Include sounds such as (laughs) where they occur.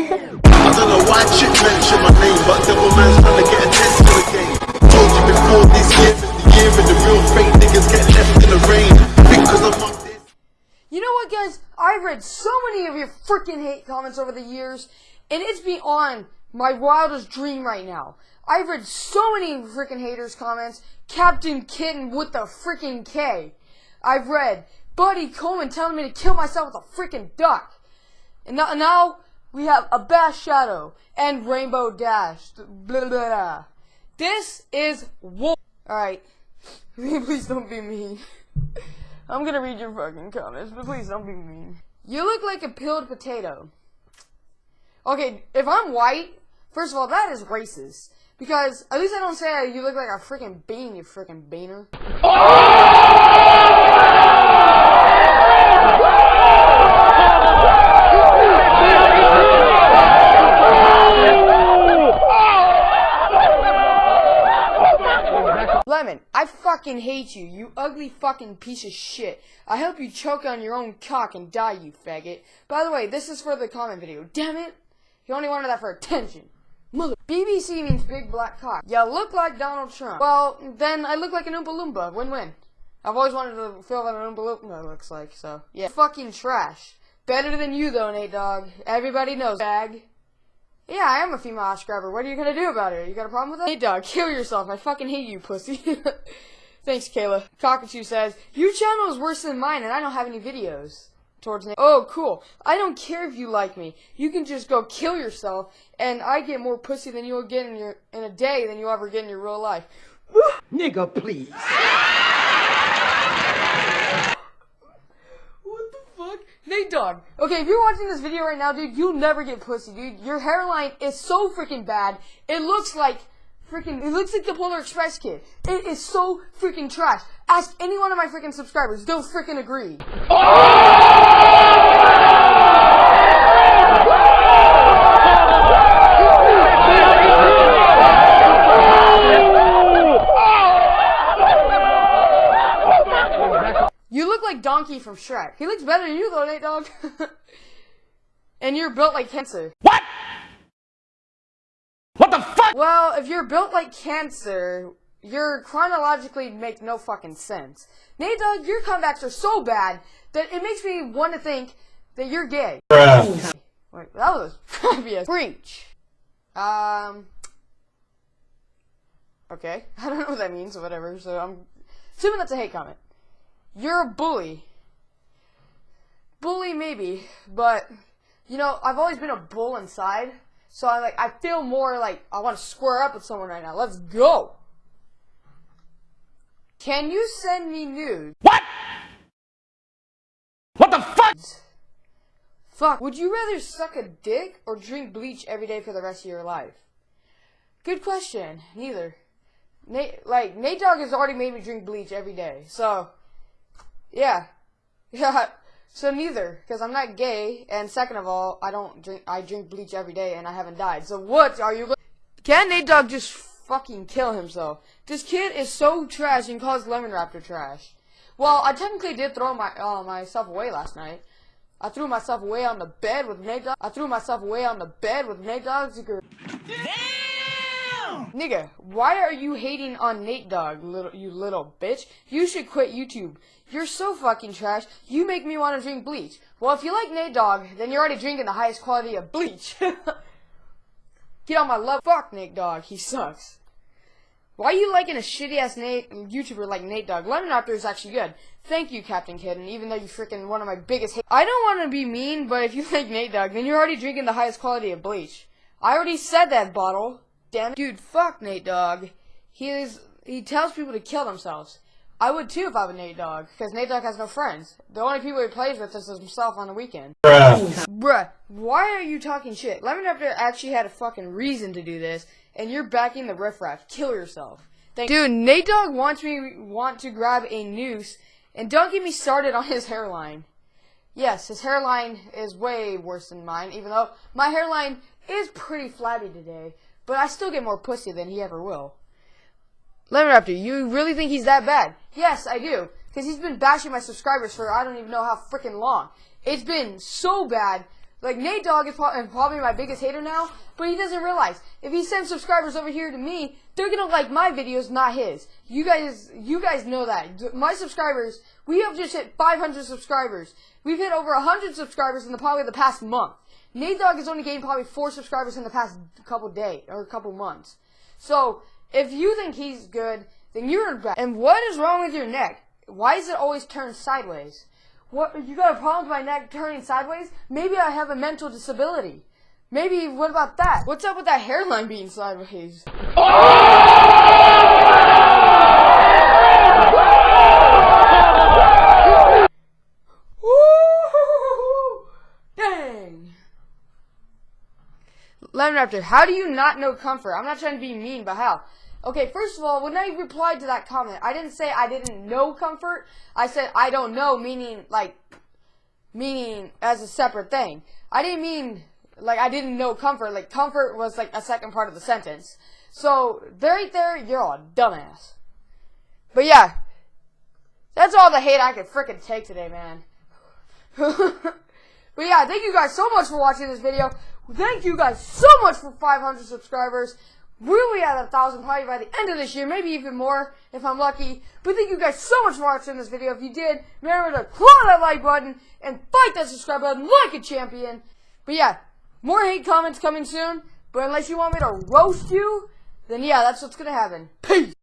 I don't know why mentioned my name, but devil man's trying to get. Told you before this year, the year and the real fake niggas get left in the rain. Because I'm on this. You know what, guys? I've read so many of your freaking hate comments over the years, and it's beyond my wildest dream right now. I've read so many freaking haters' comments. Captain Kitten with the freaking K. I've read Buddy Coleman telling me to kill myself with a freaking duck. And now we have a Bash Shadow and Rainbow Dash. Blah, blah, blah. This is war. Alright. (laughs) please don't be mean. (laughs) I'm gonna read your fucking comments, but please don't be mean. You look like a peeled potato. Okay, if I'm white, first of all, that is racist. Because at least I don't say you look like a freaking bean, you freaking beaner. Lemon, I fucking hate you, you ugly fucking piece of shit. I hope you choke on your own cock and die, you faggot. By the way, this is for the comment video. Damn it! He only wanted that for attention. Mother. BBC means big black cock. You look like Donald Trump. Well, then I look like an Oompa Loompa. Win-win. I've always wanted to feel what an Oompa Loompa looks like, so yeah. Fucking trash. Better than you though, Nate Dogg. Everybody knows. Bag. Yeah, I am a female ass grabber. What are you gonna do about it? You got a problem with that? Nate Dogg, kill yourself. I fucking hate you, pussy. (laughs) Thanks, Kayla. Cockatoo says, Your channel is worse than mine and I don't have any videos. Towards Nate. Oh, cool. I don't care if you like me. You can just go kill yourself and I get more pussy than you'll get in your in a day than you'll ever get in your real life. Nigga, please. (laughs) What the fuck? Nate Dogg. Okay, if you're watching this video right now, dude, you'll never get pussy, dude. Your hairline is so freaking bad. It looks like freaking, it looks like the Polar Express kid. It is so freaking trash. Ask any one of my freaking subscribers. They'll freaking agree. You look like Donkey from Shrek. He looks better than you though, Nate Dogg. (laughs) and you're built like cancer. What? What the fuck? Well, if you're built like cancer, you're chronologically make no fucking sense. Nate Dogg, your comebacks are so bad that it makes me want to think that you're gay. Wait, that was (laughs) probably a breach. Um. Okay, (laughs) I don't know what that means or whatever, so I'm assuming that's a hate comment. You're a bully. Bully maybe, but you know, I've always been a bull inside, so I like I feel more like I want to square up with someone right now. Let's go. Can you send me nudes? What? What the fuck? Fuck. Would you rather suck a dick or drink bleach every day for the rest of your life? Good question. Neither. Nate, like Nate Dogg has already made me drink bleach every day, so yeah, (laughs) yeah. So neither, because I'm not gay, and second of all, I don't drink. I drink bleach every day, and I haven't died. So what are you? Can Nate Dogg just fucking kill himself? This kid is so trash and calls Lemon Raptor trash. Well, I technically did throw my uh, myself away last night. I threw myself away on the bed with Nate Dogg. I threw myself away on the bed with Nate Nigga, why are you hating on Nate Dogg, little you little bitch? You should quit YouTube. You're so fucking trash. You make me want to drink bleach. Well, if you like Nate Dogg, then you're already drinking the highest quality of bleach. (laughs) Get on my love. Fuck Nate Dogg. He sucks. Why are you liking a shitty ass Nate YouTuber like Nate Dogg? Lemon Raptor is actually good. Thank you, Captain Kitten, even though you freaking one of my biggest hate. I don't want to be mean, but if you (laughs) like Nate Dogg, then you're already drinking the highest quality of bleach. I already said that, bottle. Damn it. Dude, fuck Nate Dogg. He is, he tells people to kill themselves. I would too if I were Nate Dogg, because Nate Dogg has no friends. The only people he plays with is himself on the weekend. Bruh, why are you talking shit? Lemon Raptor actually had a fucking reason to do this, and you're backing the riffraff. Kill yourself. Thank Dude, Nate Dogg wants me want to grab a noose, and don't get me started on his hairline. Yes, his hairline is way worse than mine, even though my hairline is pretty flabby today, but I still get more pussy than he ever will. Lemon Raptor, you really think he's that bad? Yes, I do. Because he's been bashing my subscribers for I don't even know how freaking long. It's been so bad Like Nate Dogg is probably my biggest hater now, but he doesn't realize if he sends subscribers over here to me, they're gonna like my videos, not his. You guys, you guys know that. My subscribers, we have just hit 500 subscribers. We've hit over 100 subscribers in the probably the past month. Nate Dogg has only gained probably four subscribers in the past couple days or a couple months. So if you think he's good, then you're bad. And what is wrong with your neck? Why is it always turned sideways? What you got a problem with my neck turning sideways? Maybe I have a mental disability. Maybe what about that? What's up with that hairline being sideways? Woo! Raptor, how do you not know comfort? I'm not trying to be mean, but how? Okay, first of all, when I replied to that comment, I didn't say I didn't know comfort. I said I don't know, meaning like, meaning as a separate thing. I didn't mean like I didn't know comfort. Like comfort was like a second part of the sentence. So right there, you're a dumbass. But yeah, that's all the hate I could freaking take today, man. (laughs) but yeah, thank you guys so much for watching this video. Thank you guys so much for 500 subscribers. We'll be at a thousand probably by the end of this year, maybe even more if I'm lucky. But thank you guys so much for watching this video. If you did, remember to claw that like button and fight that subscribe button like a champion. But yeah, more hate comments coming soon. But unless you want me to roast you, then yeah, that's what's gonna happen. Peace.